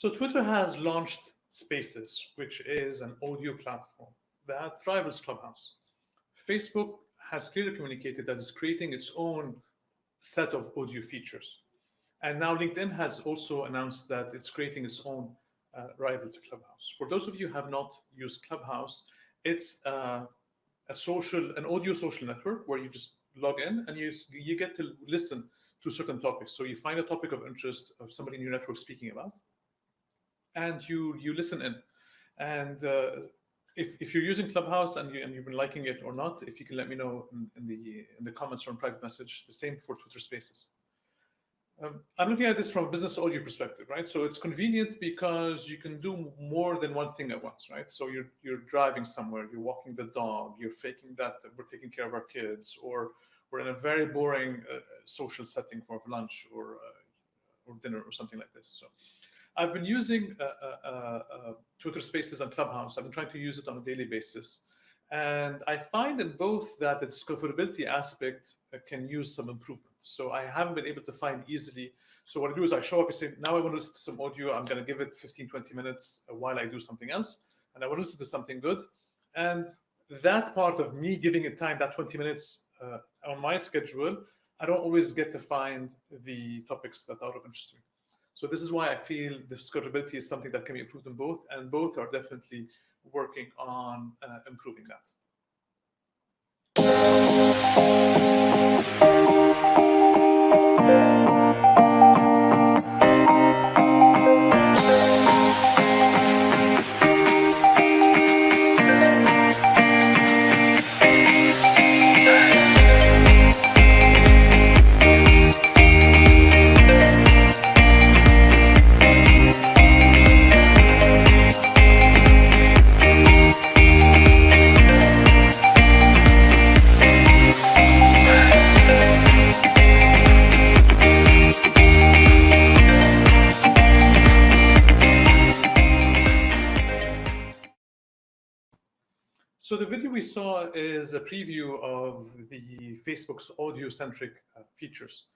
So Twitter has launched Spaces, which is an audio platform that rivals Clubhouse. Facebook has clearly communicated that it's creating its own set of audio features. And now LinkedIn has also announced that it's creating its own uh, rival to Clubhouse. For those of you who have not used Clubhouse, it's uh, a social, an audio social network where you just log in and you, you get to listen to certain topics. So you find a topic of interest of somebody in your network speaking about, and you you listen in. And uh, if, if you're using Clubhouse and, you, and you've been liking it or not, if you can let me know in, in the in the comments or in private message, the same for Twitter Spaces. Um, I'm looking at this from a business audio perspective, right? So it's convenient because you can do more than one thing at once, right? So you're you're driving somewhere, you're walking the dog, you're faking that we're taking care of our kids, or we're in a very boring uh, social setting for lunch or uh, or dinner or something like this. So I've been using uh, uh, uh, Twitter Spaces and Clubhouse. I've been trying to use it on a daily basis. And I find in both that the discoverability aspect can use some improvement. So I haven't been able to find easily. So what I do is I show up and say, now I want to listen to some audio. I'm going to give it 15, 20 minutes while I do something else. And I want to listen to something good. And that part of me giving it time, that 20 minutes uh, on my schedule, I don't always get to find the topics that are of interest to me. So this is why I feel discoverability is something that can be improved in both, and both are definitely working on uh, improving that. Video we saw is a preview of the Facebook's audio-centric uh, features.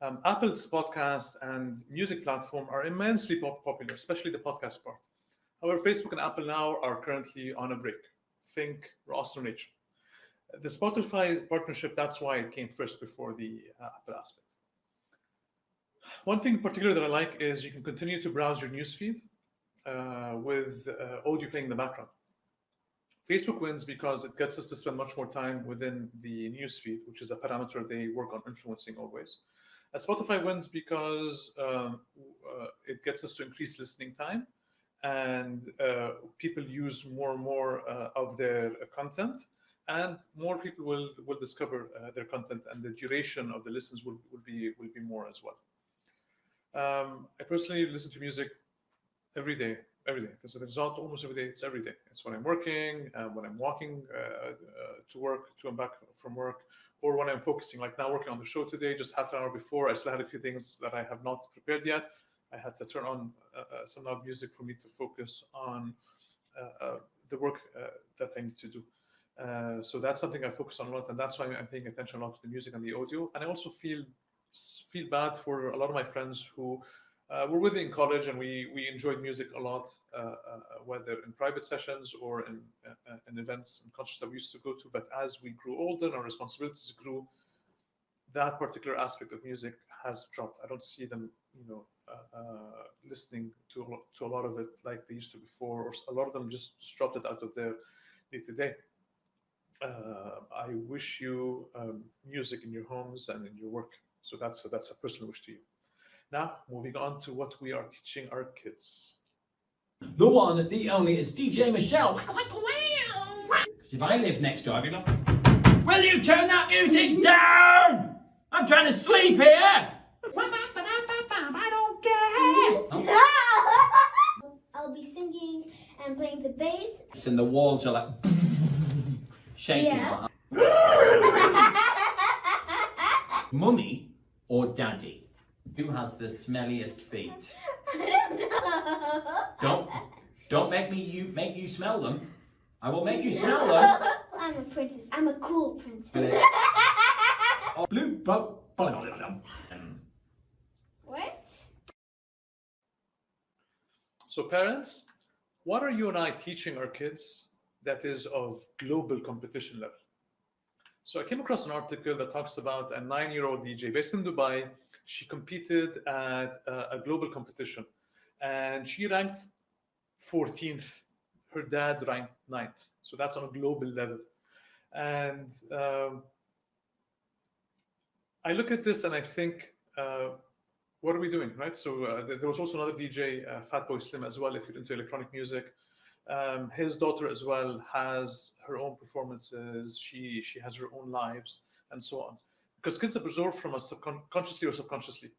Um, Apple's podcast and music platform are immensely pop popular, especially the podcast part. However, Facebook and Apple now are currently on a break. Think Ross or Rachel. The Spotify partnership, that's why it came first before the uh, Apple aspect. One thing in particular that I like is you can continue to browse your newsfeed uh, with uh, audio playing in the background. Facebook wins because it gets us to spend much more time within the newsfeed, which is a parameter they work on influencing always. Uh, Spotify wins because um, uh, it gets us to increase listening time and uh, people use more and more uh, of their content and more people will, will discover uh, their content and the duration of the listens will, will, be, will be more as well. Um, I personally listen to music every day every day. There's a result almost every day. It's every day. It's when I'm working, uh, when I'm walking uh, uh, to work, to and back from work, or when I'm focusing. Like now, working on the show today, just half an hour before, I still had a few things that I have not prepared yet. I had to turn on uh, uh, some loud music for me to focus on uh, the work that I need to do. so that's something I focus on a lot, and that's why I'm paying attention a lot to the music and the audio. And I also feel feel bad for a lot of my friends who uh, we're with in college and we we enjoyed music a lot, uh, uh, whether in private sessions or in uh, in events and concerts that we used to go to. But as we grew older and our responsibilities grew, that particular aspect of music has dropped. I don't see them, you know, uh, uh, listening to a lot, to a lot of it like they used to before, or a lot of them just, just dropped it out of their day to day. I wish you um, music in your homes and in your work. So that's a, that's a personal wish to you. Now, moving on to what we are teaching our kids. The one, the only, it's DJ Michelle. if I live next door, I'd be like, Will you turn that music down? I'm trying to sleep here. I don't care. I'll be singing and playing the bass. And the walls are like shaking. Yeah. Mummy or daddy? Who has the smelliest feet? I don't know. Don't don't make me you make you smell them. I will make you smell them. I'm a princess. I'm a cool princess. oh, blue boat. What? So parents, what are you and I teaching our kids that is of global competition level? So I came across an article that talks about a nine-year-old DJ based in Dubai. She competed at a, global competition and she ranked 14th. Her dad ranked ninth. So that's on a global level. And um, I look at this and I think, uh, what are we doing, right? So uh, there was also another DJ, uh, Fatboy Slim, as well. If you're into electronic music, um, his daughter as well has her own performances. She she has her own lives and so on. Because kids absorb from us consciously or subconsciously.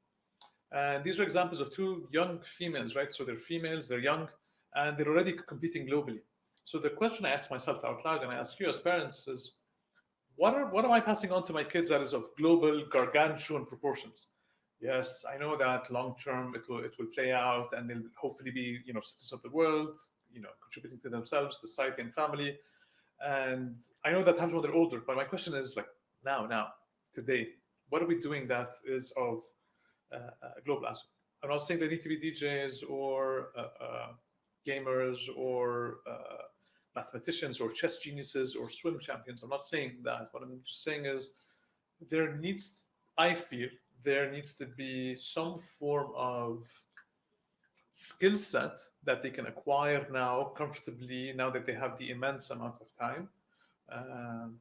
And these are examples of two young females, right? So they're females, they're young, and they're already competing globally. So the question I ask myself out loud, and I ask you as parents, is what are what am I passing on to my kids that is of global gargantuan proportions? Yes, I know that long term it will it will play out, and they'll hopefully be you know citizens of the world, you know, contributing to themselves, the society, and family. And I know that happens when they're older, but my question is like now, now, today, what are we doing that is of uh, global aspect? I'm not saying they need to be DJs or uh, uh, gamers or uh, mathematicians or chess geniuses or swim champions. I'm not saying that. What I'm just saying is there needs, I feel, there needs to be some form of skill set that they can acquire now comfortably now that they have the immense amount of time um,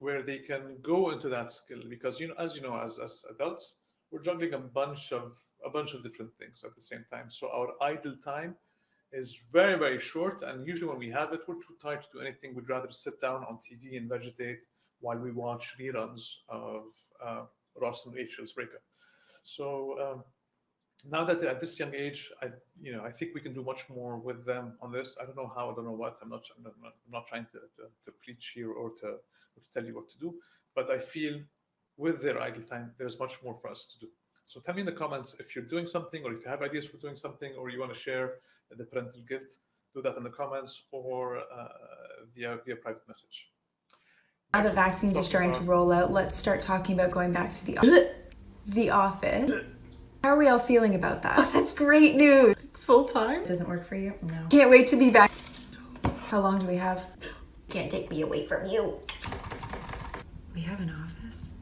where they can go into that skill. Because you know as you know as, as adults we're juggling a bunch of a bunch of different things at the same time. So our idle time is very very short and usually when we have it we're too tired to do anything. We'd rather sit down on tv and vegetate while we watch reruns of uh, ross and rachel's breakup. So um, now that they're at this young age, I you know I think we can do much more with them on this. I don't know how, I don't know what. I'm not I'm not, I'm not trying to, to, to, preach here or to, or to tell you what to do, but I feel with their idle time, there's much more for us to do. So tell me in the comments if you're doing something or if you have ideas for doing something or you want to share the parental guilt, do that in the comments or uh, via via private message. Now the vaccines are starting to roll out, let's start talking about going back to the the office. How are we all feeling about that? Oh, that's great news. Full time? Doesn't work for you? No. Can't wait to be back. How long do we have? Can't take me away from you. We have an office.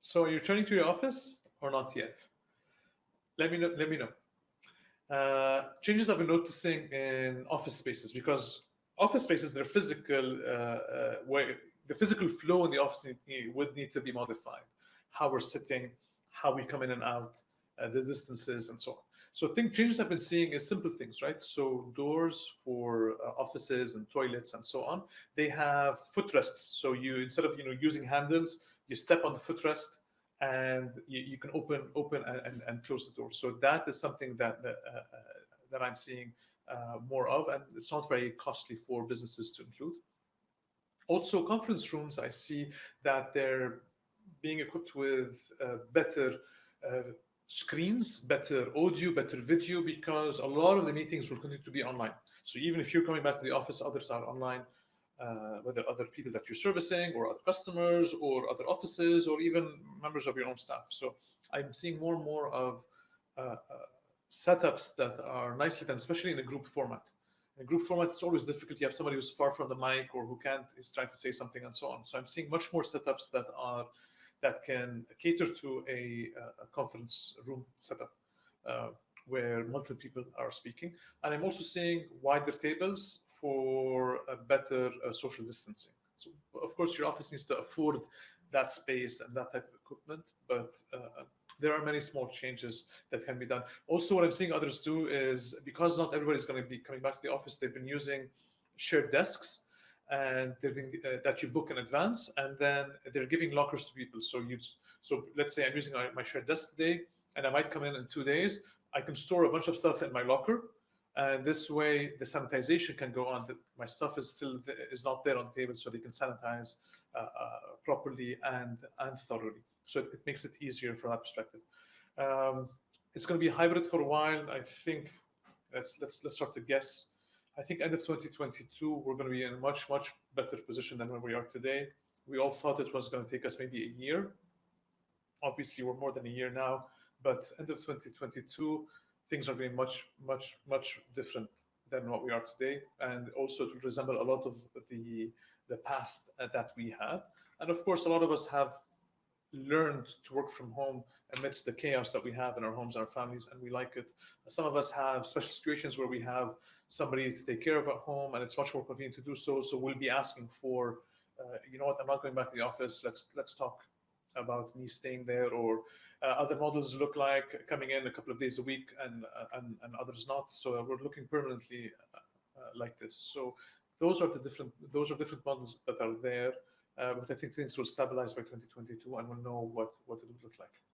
So are you returning to your office or not yet? Let me know. Let me know. Uh, changes I've been noticing in office spaces because office spaces, they're physical, uh, uh, where the physical flow in the office need, would need to be modified how we're sitting, how we come in and out, uh, the distances, and so on. So think changes I've been seeing is simple things, right? So doors for uh, offices and toilets and so on, they have footrests. So you instead of you know using handles, you step on the footrest and you, you can open open and, and, and, close the door. So that is something that uh, uh, that I'm seeing uh, more of, and it's not very costly for businesses to include. Also, conference rooms, I see that they're being equipped with uh, better uh, screens, better audio, better video, because a lot of the meetings will continue to be online. So even if you're coming back to the office, others are online, uh, whether other people that you're servicing or other customers or other offices or even members of your own staff. So I'm seeing more and more of uh, uh, setups that are nicely done, especially in a group format. In a group format, it's always difficult. You have somebody who's far from the mic or who can't, is trying to say something and so on. So I'm seeing much more setups that are that can cater to a, a conference room setup uh, where multiple people are speaking. And I'm also seeing wider tables for better uh, social distancing. So of course your office needs to afford that space and that type of equipment, but uh, there are many small changes that can be done. Also, what I'm seeing others do is because not everybody's going to be coming back to the office, they've been using shared desks and been, uh, that you book in advance, and then they're giving lockers to people. So you, so let's say I'm using my shared desk today, and I might come in in two days. I can store a bunch of stuff in my locker, and this way the sanitization can go on. My stuff is still is not there on the table, so they can sanitize uh, uh, properly and and thoroughly. So it, it, makes it easier from that perspective. Um, it's going to be hybrid for a while. I think let's let's let's start to guess I think end of 2022, we're going to be in a much, much better position than where we are today. We all thought it was going to take us maybe a year. Obviously, we're more than a year now, but end of 2022, things are going much, much, much different than what we are today, and also to resemble a lot of the the past that we had. And of course, a lot of us have learned to work from home amidst the chaos that we have in our homes our families, and we like it. Some of us have special situations where we have somebody to take care of at home, and it's much more convenient to do so. So we'll be asking for, uh, you know what, I'm not going back to the office. Let's let's talk about me staying there, or uh, other models look like coming in a couple of days a week, and uh, and, and others not. So we're looking permanently uh, uh, like this. So those are the different those are different models that are there. But I think things will stabilize by 2022, and we'll know what what it will look like.